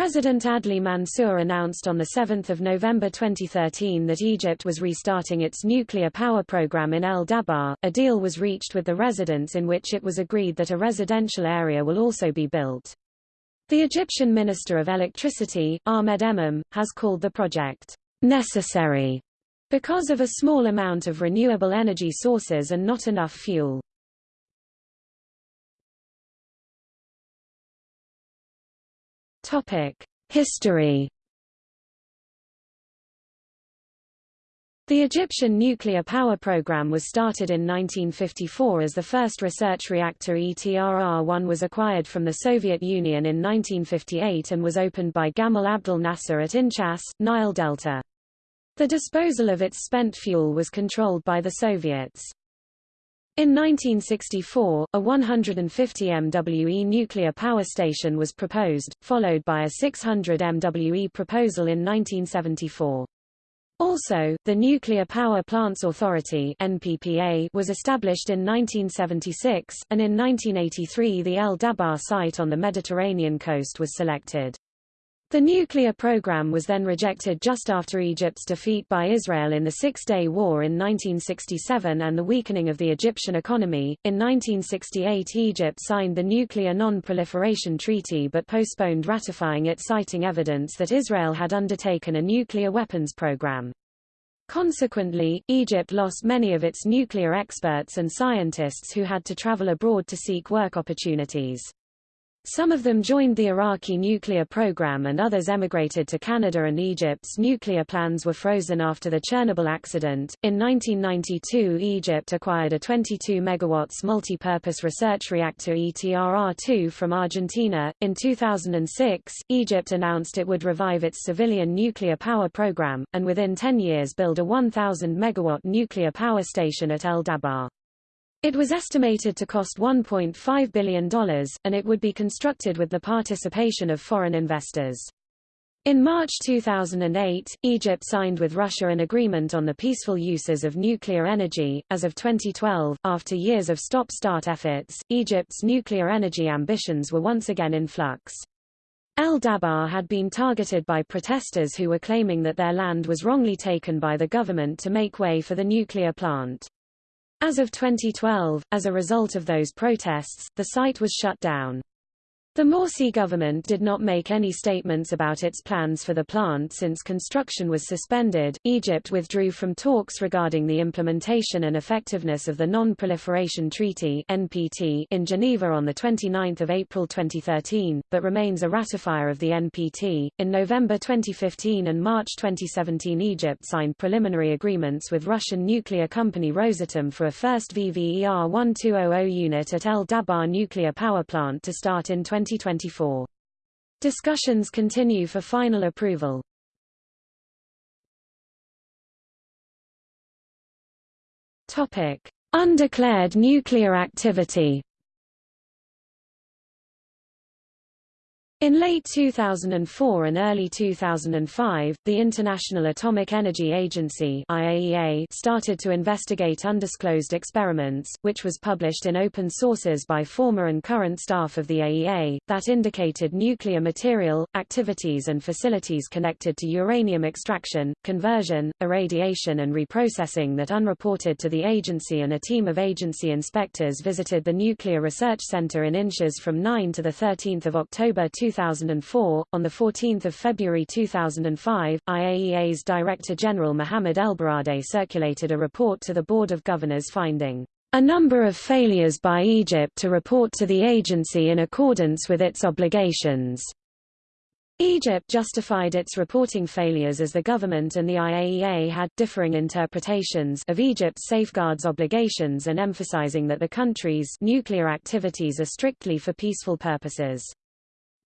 President Adli Mansour announced on 7 November 2013 that Egypt was restarting its nuclear power program in El Dabaa. A deal was reached with the residents in which it was agreed that a residential area will also be built. The Egyptian Minister of Electricity, Ahmed Emam, has called the project necessary because of a small amount of renewable energy sources and not enough fuel. History. The Egyptian nuclear power program was started in 1954 as the first research reactor ETRR-1 was acquired from the Soviet Union in 1958 and was opened by Gamal Abdel Nasser at Inchas, Nile Delta. The disposal of its spent fuel was controlled by the Soviets. In 1964, a 150 MWE nuclear power station was proposed, followed by a 600 MWE proposal in 1974. Also, the Nuclear Power Plants Authority NPPA was established in 1976, and in 1983 the El Dabaa site on the Mediterranean coast was selected. The nuclear program was then rejected just after Egypt's defeat by Israel in the Six-Day War in 1967 and the weakening of the Egyptian economy. In 1968 Egypt signed the Nuclear Non-Proliferation Treaty but postponed ratifying it citing evidence that Israel had undertaken a nuclear weapons program. Consequently, Egypt lost many of its nuclear experts and scientists who had to travel abroad to seek work opportunities. Some of them joined the Iraqi nuclear program and others emigrated to Canada and Egypt's nuclear plans were frozen after the Chernobyl accident. In 1992 Egypt acquired a 22 megawatts multi-purpose research reactor ETRR-2 from Argentina. In 2006, Egypt announced it would revive its civilian nuclear power program, and within 10 years build a 1,000 megawatt nuclear power station at El Dabaa. It was estimated to cost $1.5 billion, and it would be constructed with the participation of foreign investors. In March 2008, Egypt signed with Russia an agreement on the peaceful uses of nuclear energy. As of 2012, after years of stop-start efforts, Egypt's nuclear energy ambitions were once again in flux. El Dabaa had been targeted by protesters who were claiming that their land was wrongly taken by the government to make way for the nuclear plant. As of 2012, as a result of those protests, the site was shut down. The Morsi government did not make any statements about its plans for the plant since construction was suspended. Egypt withdrew from talks regarding the implementation and effectiveness of the Non-Proliferation Treaty (NPT) in Geneva on the 29th of April 2013, but remains a ratifier of the NPT. In November 2015 and March 2017, Egypt signed preliminary agreements with Russian nuclear company Rosatom for a first VVER 1200 unit at El Dabaa nuclear power plant to start in 20 2024. Discussions continue for final approval. Topic: Undeclared nuclear activity. In late 2004 and early 2005, the International Atomic Energy Agency IAEA started to investigate undisclosed experiments, which was published in open sources by former and current staff of the AEA, that indicated nuclear material, activities and facilities connected to uranium extraction, conversion, irradiation and reprocessing that unreported to the agency and a team of agency inspectors visited the Nuclear Research Center in Inchas from 9 to 13 October 2005 2004. On 14 February 2005, IAEA's Director General Mohamed Elbaradei circulated a report to the Board of Governors finding a number of failures by Egypt to report to the agency in accordance with its obligations. Egypt justified its reporting failures as the government and the IAEA had differing interpretations of Egypt's safeguards obligations and emphasizing that the country's nuclear activities are strictly for peaceful purposes.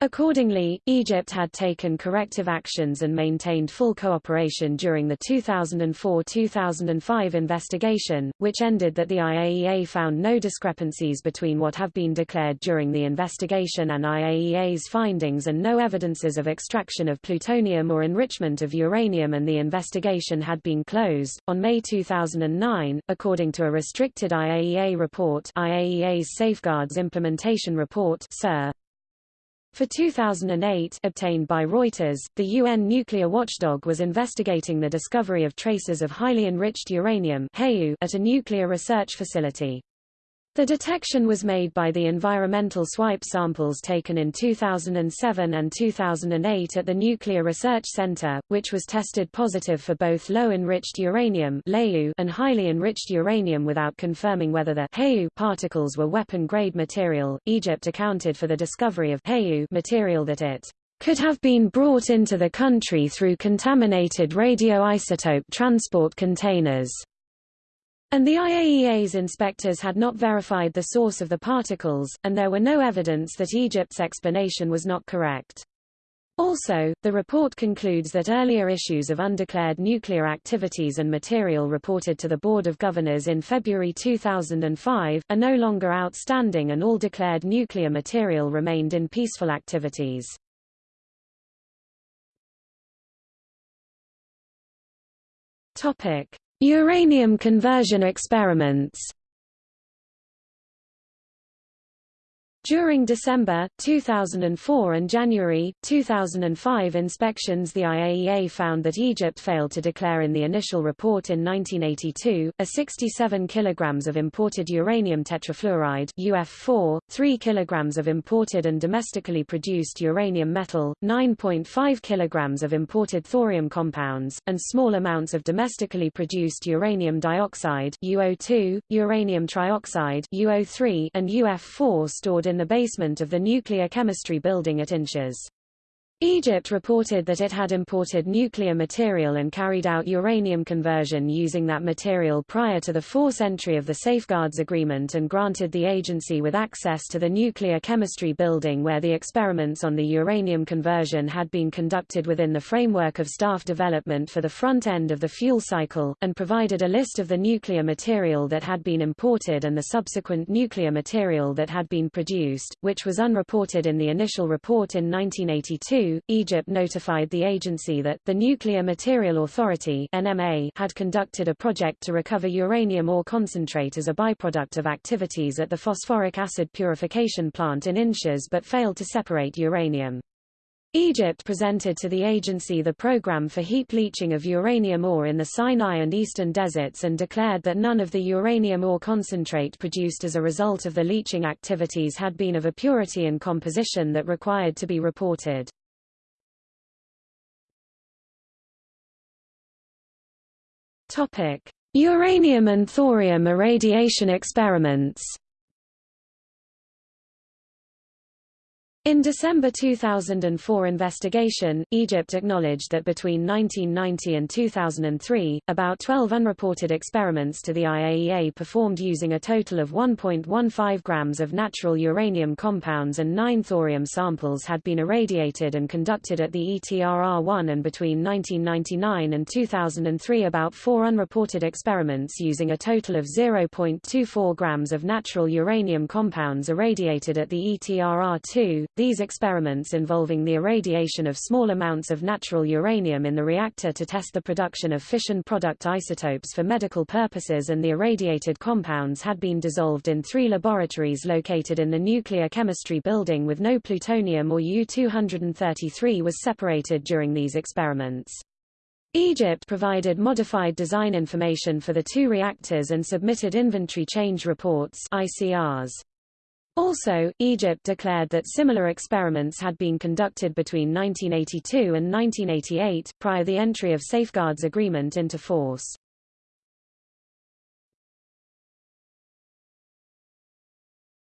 Accordingly, Egypt had taken corrective actions and maintained full cooperation during the 2004-2005 investigation, which ended that the IAEA found no discrepancies between what have been declared during the investigation and IAEA's findings and no evidences of extraction of plutonium or enrichment of uranium and the investigation had been closed. On May 2009, according to a restricted IAEA report IAEA's Safeguards Implementation Report SIR, For 2008 obtained by Reuters, the UN nuclear watchdog was investigating the discovery of traces of highly enriched uranium at a nuclear research facility. The detection was made by the environmental swipe samples taken in 2007 and 2008 at the Nuclear Research Center, which was tested positive for both low-enriched uranium and highly enriched uranium without confirming whether the particles were weapon-grade material. Egypt accounted for the discovery of material that it could have been brought into the country through contaminated radioisotope transport containers. And the IAEA's inspectors had not verified the source of the particles, and there were no evidence that Egypt's explanation was not correct. Also, the report concludes that earlier issues of undeclared nuclear activities and material reported to the Board of Governors in February 2005, are no longer outstanding and all declared nuclear material remained in peaceful activities. Topic. Uranium conversion experiments During December, 2004 and January, 2005 inspections the IAEA found that Egypt failed to declare in the initial report in 1982, a 67 kg of imported uranium tetrafluoride UF4, 3 kg of imported and domestically produced uranium metal, 9.5 kg of imported thorium compounds, and small amounts of domestically produced uranium dioxide UO2, uranium trioxide UO3, and UF4 stored in in the basement of the nuclear chemistry building at Inchas. Egypt reported that it had imported nuclear material and carried out uranium conversion using that material prior to the force entry of the Safeguards Agreement and granted the agency with access to the nuclear chemistry building where the experiments on the uranium conversion had been conducted within the framework of staff development for the front end of the fuel cycle, and provided a list of the nuclear material that had been imported and the subsequent nuclear material that had been produced, which was unreported in the initial report in 1982 Egypt notified the agency that, the Nuclear Material Authority NMA had conducted a project to recover uranium ore concentrate as a byproduct of activities at the phosphoric acid purification plant in Inchas but failed to separate uranium. Egypt presented to the agency the program for heap leaching of uranium ore in the Sinai and Eastern deserts and declared that none of the uranium ore concentrate produced as a result of the leaching activities had been of a purity and composition that required to be reported. Uranium and thorium irradiation experiments. In December 2004 investigation, Egypt acknowledged that between 1990 and 2003, about 12 unreported experiments to the IAEA performed using a total of 1.15 grams of natural uranium compounds and 9 thorium samples had been irradiated and conducted at the ETRR-1 and between 1999 and 2003 about 4 unreported experiments using a total of 0.24 grams of natural uranium compounds irradiated at the ETRR-2, these experiments involving the irradiation of small amounts of natural uranium in the reactor to test the production of fission product isotopes for medical purposes and the irradiated compounds had been dissolved in three laboratories located in the nuclear chemistry building with no plutonium or U-233 was separated during these experiments. Egypt provided modified design information for the two reactors and submitted inventory change reports ICRs. Also, Egypt declared that similar experiments had been conducted between 1982 and 1988, prior the entry of Safeguards Agreement into force.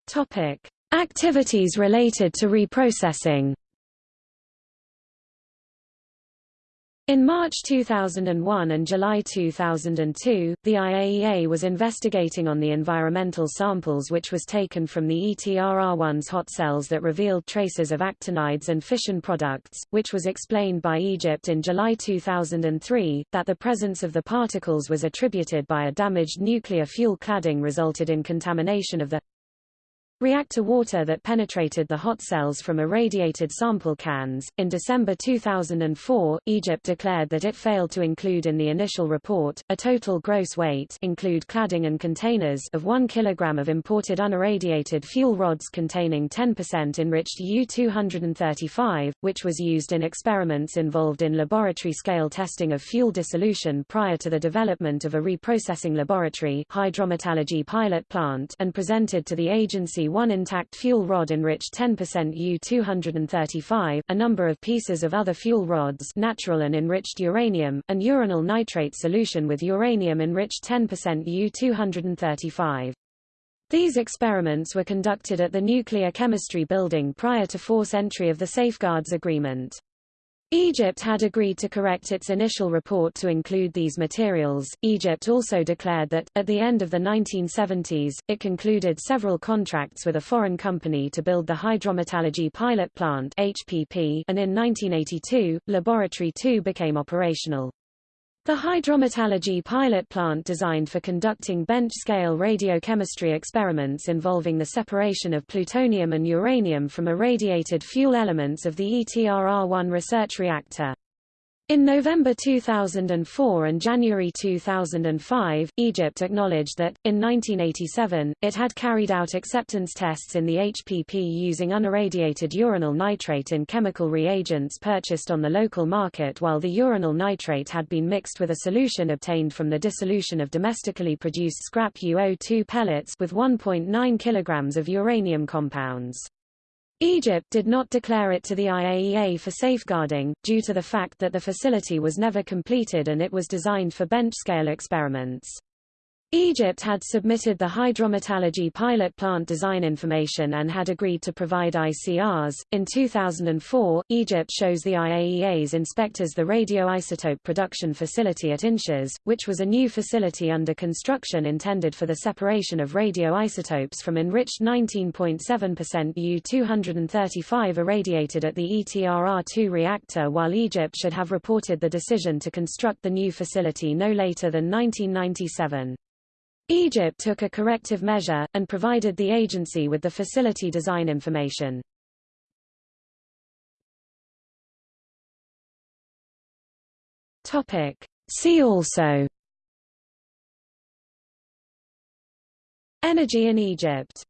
Topic: Activities related to reprocessing. In March 2001 and July 2002, the IAEA was investigating on the environmental samples which was taken from the ETRR-1's hot cells that revealed traces of actinides and fission products, which was explained by Egypt in July 2003, that the presence of the particles was attributed by a damaged nuclear fuel cladding resulted in contamination of the reactor water that penetrated the hot cells from irradiated sample cans. In December 2004, Egypt declared that it failed to include in the initial report a total gross weight include cladding and containers of 1 kg of imported unirradiated fuel rods containing 10% enriched U-235, which was used in experiments involved in laboratory-scale testing of fuel dissolution prior to the development of a reprocessing laboratory hydrometallurgy pilot plant and presented to the agency one intact fuel rod enriched 10% U-235, a number of pieces of other fuel rods natural and enriched uranium, and uranyl nitrate solution with uranium enriched 10% U-235. These experiments were conducted at the Nuclear Chemistry Building prior to force entry of the Safeguards Agreement. Egypt had agreed to correct its initial report to include these materials. Egypt also declared that, at the end of the 1970s, it concluded several contracts with a foreign company to build the Hydrometallurgy Pilot Plant (HPP), and in 1982, Laboratory 2 became operational. The hydrometallurgy pilot plant designed for conducting bench-scale radiochemistry experiments involving the separation of plutonium and uranium from irradiated fuel elements of the ETRR-1 research reactor. In November 2004 and January 2005, Egypt acknowledged that, in 1987, it had carried out acceptance tests in the HPP using unirradiated uranyl nitrate in chemical reagents purchased on the local market while the uranyl nitrate had been mixed with a solution obtained from the dissolution of domestically produced scrap UO2 pellets with 1.9 kilograms of uranium compounds. Egypt did not declare it to the IAEA for safeguarding, due to the fact that the facility was never completed and it was designed for bench-scale experiments. Egypt had submitted the hydrometallurgy pilot plant design information and had agreed to provide ICRs. In 2004, Egypt shows the IAEA's inspectors the radioisotope production facility at Inchas, which was a new facility under construction intended for the separation of radioisotopes from enriched 19.7% U-235 irradiated at the ETRR-2 reactor while Egypt should have reported the decision to construct the new facility no later than 1997. Egypt took a corrective measure, and provided the agency with the facility design information. See also Energy in Egypt